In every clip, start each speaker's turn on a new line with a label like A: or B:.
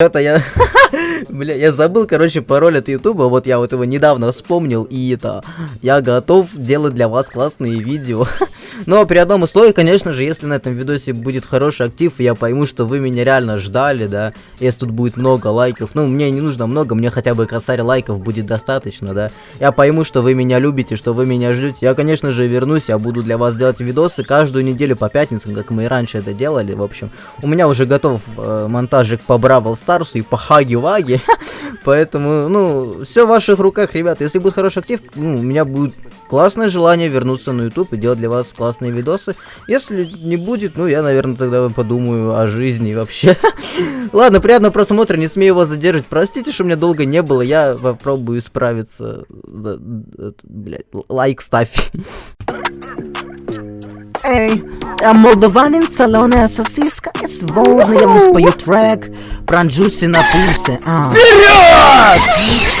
A: Это я... Бля, я забыл, короче, пароль от Ютуба. Вот я вот его недавно вспомнил. И это... Я готов делать для вас классные видео. Но при одном условии, конечно же, если на этом видосе будет хороший актив, я пойму, что вы меня реально ждали, да. Если тут будет много лайков. Ну, мне не нужно много, мне хотя бы косарь лайков будет достаточно, да. Я пойму, что вы меня любите, что вы меня ждете. Я, конечно же, вернусь, я буду для вас делать видосы каждую неделю по пятницам, как мы и раньше это делали, в общем. У меня уже готов э, монтажик по Бравл Старсу и по Хаги-Ваги. Поэтому, ну, все в ваших руках, ребята. Если будет хороший актив, ну, у меня будет классное желание вернуться на YouTube и делать для вас классные видосы. Если не будет, ну, я, наверное, тогда подумаю о жизни вообще. Ладно, приятного просмотра, не смею вас задерживать. Простите, что меня долго не было, я попробую справиться. Блять, лайк ставь. Эй, я молдаванин, соленая сосиска и свободно я вам спою трек про джуси на пульсе. А.
B: Вперед!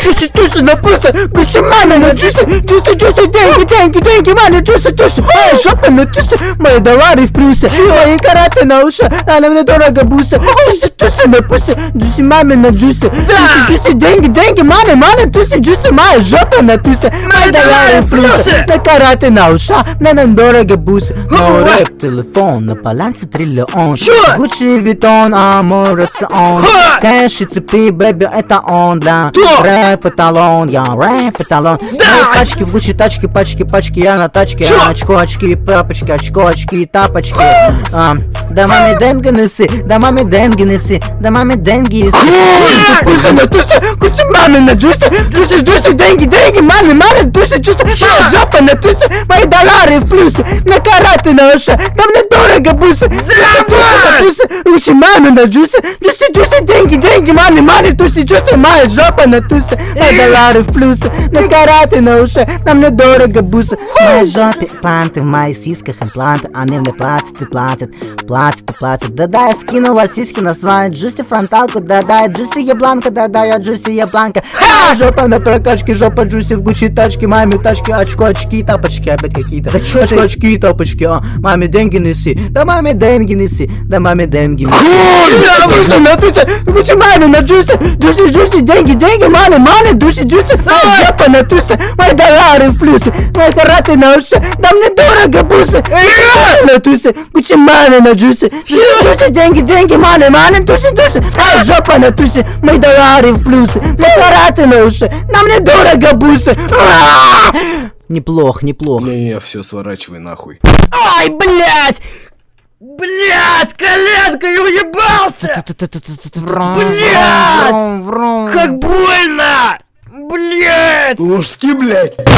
B: Джуси, джуси на пульсе! Гучи, мама на джуси! Джуси, джуси, деньги, деньги, деньги, мама, джуси, джуси! Моя жопа на джуси! Мои доллары в плюсе! Мои караты на ушах! Она мне дорого бусы! Джуси, джуси на пульсе! Джуси, мама на джуси! Джуси, джуси, деньги, деньги, мама, мама, джуси, джуси! Моя жопа на тусе! Мои доллары в плюсе! На караты на ушах! Мне нам дорого бусы! Мой рэп, телефон, на балансе триллион! Гуччи, Витон, а мой рацион! Кэш и цепи, бэби, это он, да. Рэп эталон, я рэп эталон. Мои тачки, в Гуччи тачки, пачки, пачки, я на тачке. Очко, очки, папочки, очко, очки, тапочки. А, Да маме деньги неси, да маме деньги неси, да маме деньги неси. Куча маме на джусе, джусе, джусе, деньги, деньги, маме, маме, джусе, джусе жопа на тусе, доллары в плюсе, на караты на уши, да мне дорого бусы Лучше маме на джусе, джусе, джусе, деньги, деньги, маме, маме, туси, джусе, моя жопа на тусе, мои доллары в плюсе, на караты на уши, да мне дорого бусы. В моей жопе планты, в моих сиськах импланты, они мне платят и платят, платят и платят. Да-да, я скинула сиськи на свою джуси фронталку, да-да, я джуси ебланка, да-да, я джуси ебланка. Жопа на прокачке, жопа джуси в гучи тачке, маме тачки, очко, очки, тапочки опять какие-то Kačkytė. Kačkytė, kačkytė, paškia. Mami denginisi. Da mami denginisi. Da mami denginisi. Kur? Na tu čia, tu čia mane, na džiusi, džiusi, džiusi, dengi, dengi mane, mane, džiusi, džiusi. Na, džepa, na tu čia. Maj dolari plusi. Maj karate na uši. Da mne doroga busi. Na tu čia, tu čia mane, na džiusi. Džiusi, dengi, dengi mane, mane, džiusi, džiusi. Maj džepa, na tu čia. Maj dolari plusi. Maj karate na uši. Da mne doroga busi. Aaaa!
A: Неплох, неплох.
C: Не, все, сворачивай нахуй.
B: Ай, блядь! Блядь, коленка, я уебался! Блядь! Как больно! Блядь!
C: Лужски, блядь!